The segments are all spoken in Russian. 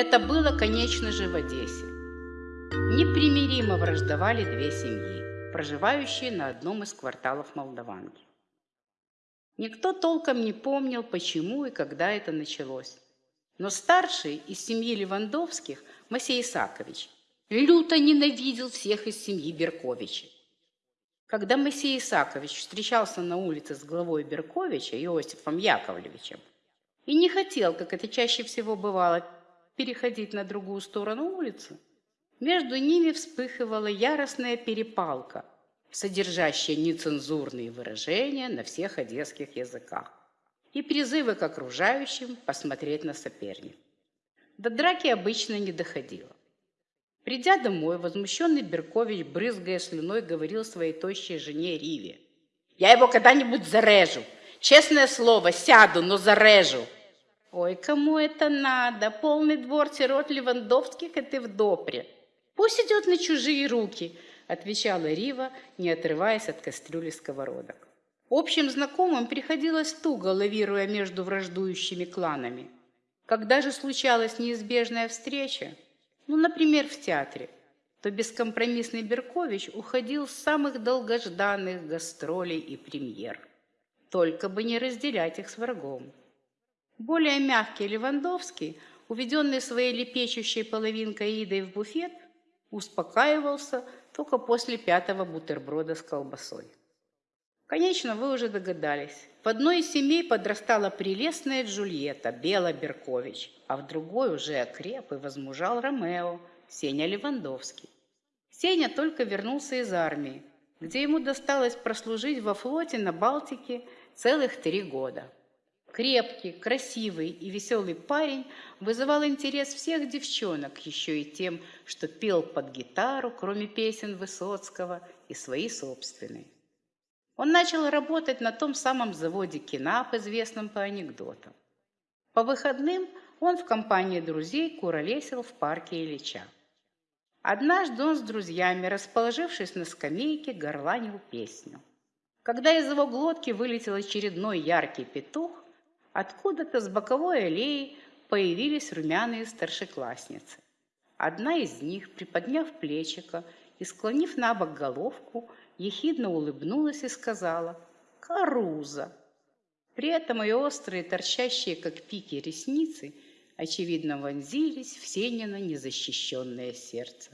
Это было, конечно же, в Одессе. Непримиримо враждовали две семьи, проживающие на одном из кварталов Молдаванки. Никто толком не помнил, почему и когда это началось. Но старший из семьи Левандовских, Масей Исакович, люто ненавидел всех из семьи Берковичей. Когда Моисей Исакович встречался на улице с главой Берковича, Иосифом Яковлевичем, и не хотел, как это чаще всего бывало, переходить на другую сторону улицы, между ними вспыхивала яростная перепалка, содержащая нецензурные выражения на всех одесских языках и призывы к окружающим посмотреть на соперника. До драки обычно не доходило. Придя домой, возмущенный Беркович, брызгая слюной, говорил своей тощей жене Риве. «Я его когда-нибудь зарежу! Честное слово, сяду, но зарежу!» «Ой, кому это надо? Полный двор сирот Левандовских, и ты в допре! Пусть идет на чужие руки!» отвечала Рива, не отрываясь от кастрюли сковородок. Общим знакомым приходилось туго, лавируя между враждующими кланами. Когда же случалась неизбежная встреча, ну, например, в театре, то бескомпромиссный Беркович уходил с самых долгожданных гастролей и премьер. Только бы не разделять их с врагом. Более мягкий Левандовский, уведенный своей лепечущей половинкой Идой в буфет, успокаивался только после пятого бутерброда с колбасой. Конечно, вы уже догадались. В одной из семей подрастала прелестная Джульетта, Бела Беркович, а в другой уже окреп и возмужал Ромео, Сеня Левандовский. Сеня только вернулся из армии, где ему досталось прослужить во флоте на Балтике целых три года. Крепкий, красивый и веселый парень вызывал интерес всех девчонок еще и тем, что пел под гитару, кроме песен Высоцкого, и свои собственные. Он начал работать на том самом заводе Кинап, известном по анекдотам. По выходным он в компании друзей куролесил в парке Ильича. Однажды он с друзьями, расположившись на скамейке, горланил песню. Когда из его глотки вылетел очередной яркий петух, откуда-то с боковой аллеи появились румяные старшеклассницы. Одна из них, приподняв плечико и склонив на бок головку, ехидно улыбнулась и сказала «Каруза». При этом ее острые, торчащие, как пики, ресницы, очевидно, вонзились в Сенина незащищенное сердце.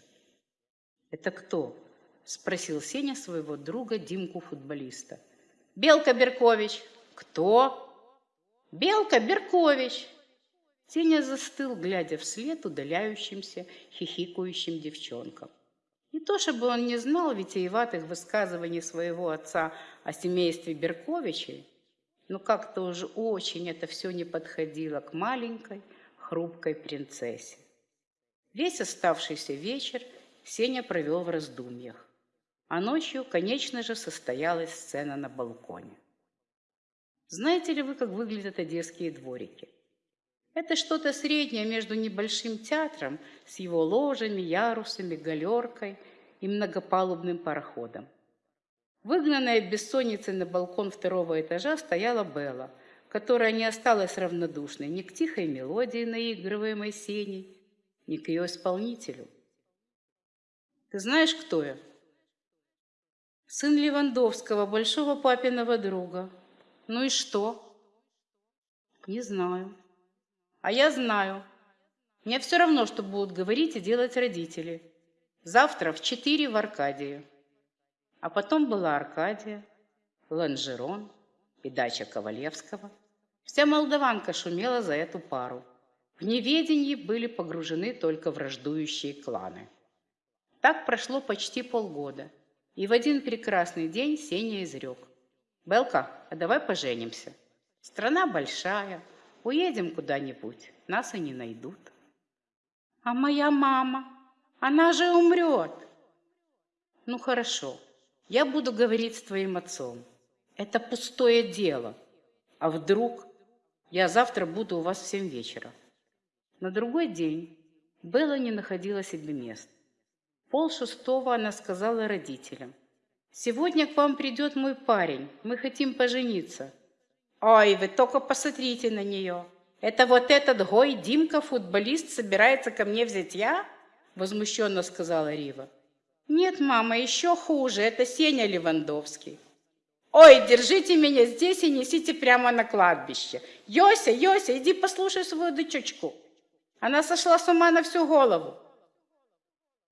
«Это кто?» – спросил Сеня своего друга Димку-футболиста. «Белка Беркович». «Кто?» «Белка Беркович!» Сеня застыл, глядя вслед удаляющимся, хихикающим девчонкам. Не то чтобы он не знал витиеватых высказываний своего отца о семействе Берковичей, но как-то уже очень это все не подходило к маленькой, хрупкой принцессе. Весь оставшийся вечер Сеня провел в раздумьях, а ночью, конечно же, состоялась сцена на балконе. Знаете ли вы, как выглядят одесские дворики? Это что-то среднее между небольшим театром с его ложами, ярусами, галеркой и многопалубным пароходом. Выгнанная в бессоннице на балкон второго этажа стояла Белла, которая не осталась равнодушной ни к тихой мелодии, наигрываемой сеней, ни к ее исполнителю. Ты знаешь, кто я? Сын Левандовского, большого папиного друга. Ну и что? Не знаю. А я знаю. Мне все равно, что будут говорить и делать родители. Завтра в четыре в Аркадии. А потом была Аркадия, Ланжерон и дача Ковалевского. Вся молдаванка шумела за эту пару. В неведении были погружены только враждующие кланы. Так прошло почти полгода, и в один прекрасный день Сеня изрек. «Белка, а давай поженимся. Страна большая, Уедем куда-нибудь, нас и не найдут. А моя мама, она же умрет. Ну хорошо, я буду говорить с твоим отцом. Это пустое дело. А вдруг я завтра буду у вас в семь вечера? На другой день Белла не находила себе места. Пол шестого она сказала родителям. «Сегодня к вам придет мой парень, мы хотим пожениться». «Ой, вы только посмотрите на нее! Это вот этот Гой Димка, футболист, собирается ко мне взять я? Возмущенно сказала Рива. Нет, мама, еще хуже. Это Сеня Левандовский. Ой, держите меня здесь и несите прямо на кладбище. Йося, Йося, иди послушай свою дочечку. Она сошла с ума на всю голову.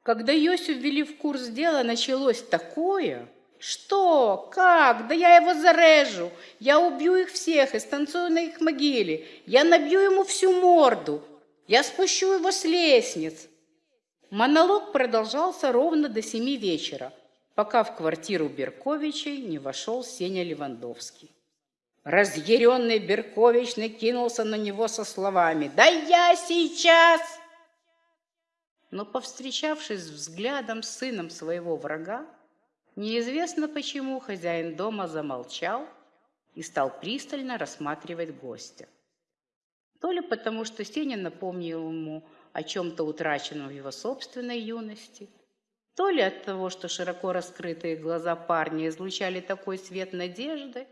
Когда Йосю ввели в курс дела, началось такое. Что? Как? Да я его зарежу. Я убью их всех и станцую на их могиле. Я набью ему всю морду. Я спущу его с лестниц. Монолог продолжался ровно до семи вечера, пока в квартиру Берковичей не вошел Сеня Левандовский. Разъяренный Беркович накинулся на него со словами «Да я сейчас!» Но, повстречавшись взглядом с сыном своего врага, неизвестно почему хозяин дома замолчал и стал пристально рассматривать гостя. То ли потому, что Сеня напомнил ему о чем-то утраченном в его собственной юности, то ли от того, что широко раскрытые глаза парня излучали такой свет надежды,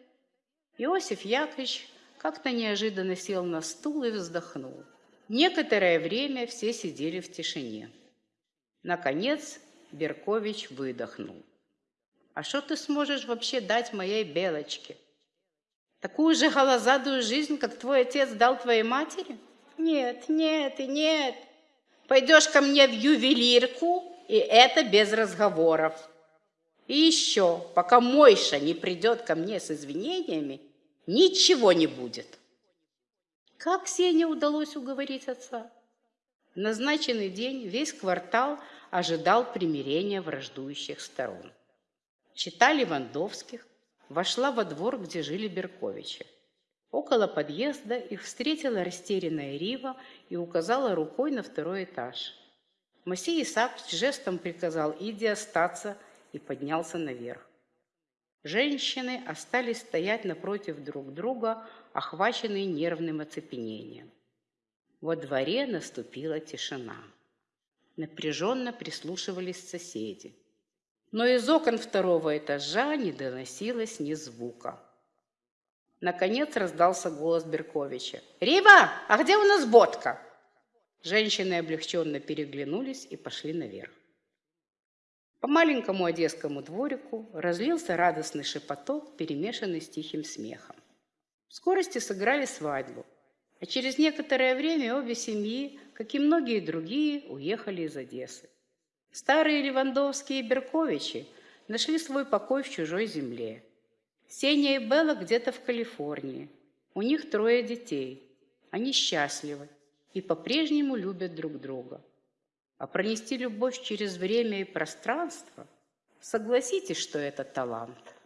Иосиф Яковлевич как-то неожиданно сел на стул и вздохнул. Некоторое время все сидели в тишине. Наконец Беркович выдохнул. «А что ты сможешь вообще дать моей Белочке? Такую же голозадую жизнь, как твой отец дал твоей матери? Нет, нет и нет. Пойдешь ко мне в ювелирку, и это без разговоров. И еще, пока Мойша не придет ко мне с извинениями, ничего не будет». Как Сене удалось уговорить отца? В назначенный день весь квартал ожидал примирения враждующих сторон. Чита Левандовских вошла во двор, где жили Берковичи. Около подъезда их встретила растерянная Рива и указала рукой на второй этаж. Масей Исаакович жестом приказал Иди остаться и поднялся наверх. Женщины остались стоять напротив друг друга, охваченные нервным оцепенением. Во дворе наступила тишина. Напряженно прислушивались соседи. Но из окон второго этажа не доносилось ни звука. Наконец раздался голос Берковича. «Рива, а где у нас бодка?» Женщины облегченно переглянулись и пошли наверх. По маленькому одесскому дворику разлился радостный шепоток, перемешанный с тихим смехом. В скорости сыграли свадьбу, а через некоторое время обе семьи, как и многие другие, уехали из Одессы. Старые Левандовские и Берковичи нашли свой покой в чужой земле. Сеня и Белла где-то в Калифорнии. У них трое детей. Они счастливы и по-прежнему любят друг друга. А пронести любовь через время и пространство, согласитесь, что это талант –